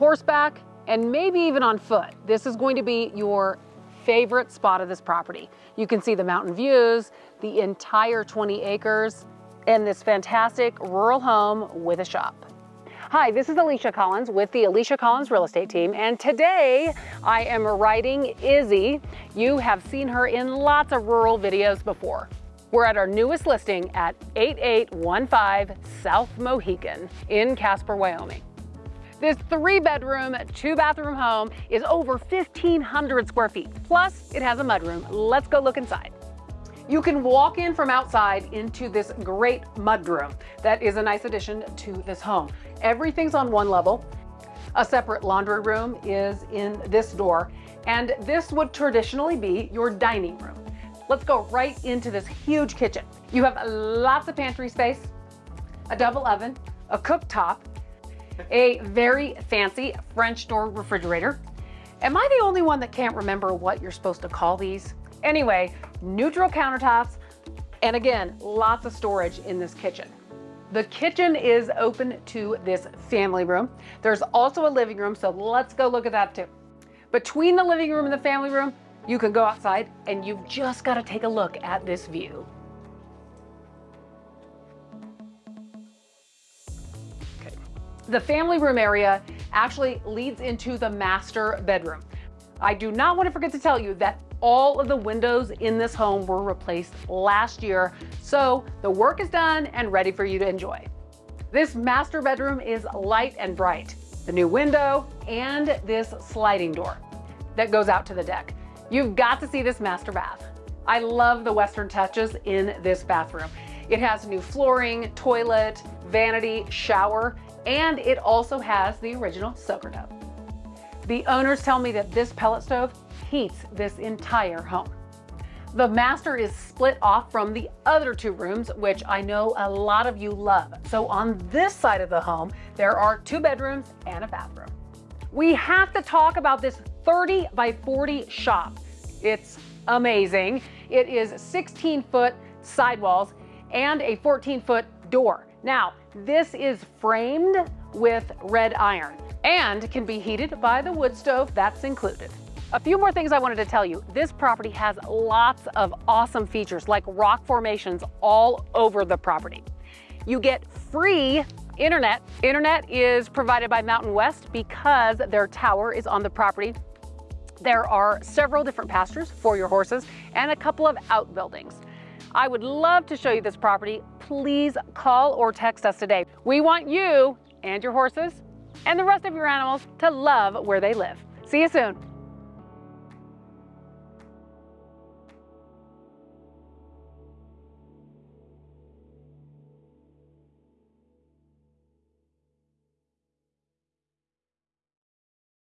horseback, and maybe even on foot. This is going to be your favorite spot of this property. You can see the mountain views, the entire 20 acres, and this fantastic rural home with a shop. Hi, this is Alicia Collins with the Alicia Collins Real Estate Team, and today I am riding Izzy. You have seen her in lots of rural videos before. We're at our newest listing at 8815 South Mohican in Casper, Wyoming. This three bedroom, two bathroom home is over 1,500 square feet. Plus it has a mudroom. Let's go look inside. You can walk in from outside into this great mudroom. That is a nice addition to this home. Everything's on one level. A separate laundry room is in this door, and this would traditionally be your dining room. Let's go right into this huge kitchen. You have lots of pantry space, a double oven, a cooktop, a very fancy French door refrigerator. Am I the only one that can't remember what you're supposed to call these? Anyway, neutral countertops, and again, lots of storage in this kitchen. The kitchen is open to this family room. There's also a living room, so let's go look at that too. Between the living room and the family room, you can go outside and you've just got to take a look at this view. The family room area actually leads into the master bedroom. I do not want to forget to tell you that all of the windows in this home were replaced last year, so the work is done and ready for you to enjoy. This master bedroom is light and bright. The new window and this sliding door that goes out to the deck. You've got to see this master bath. I love the Western touches in this bathroom. It has new flooring, toilet, vanity, shower, and it also has the original soaker tub. The owners tell me that this pellet stove heats this entire home. The master is split off from the other two rooms, which I know a lot of you love. So on this side of the home, there are two bedrooms and a bathroom. We have to talk about this 30 by 40 shop. It's amazing. It is 16 foot sidewalls and a 14 foot door. Now, this is framed with red iron and can be heated by the wood stove that's included. A few more things I wanted to tell you. This property has lots of awesome features like rock formations all over the property. You get free internet. Internet is provided by Mountain West because their tower is on the property. There are several different pastures for your horses and a couple of outbuildings. I would love to show you this property. Please call or text us today. We want you and your horses and the rest of your animals to love where they live. See you soon.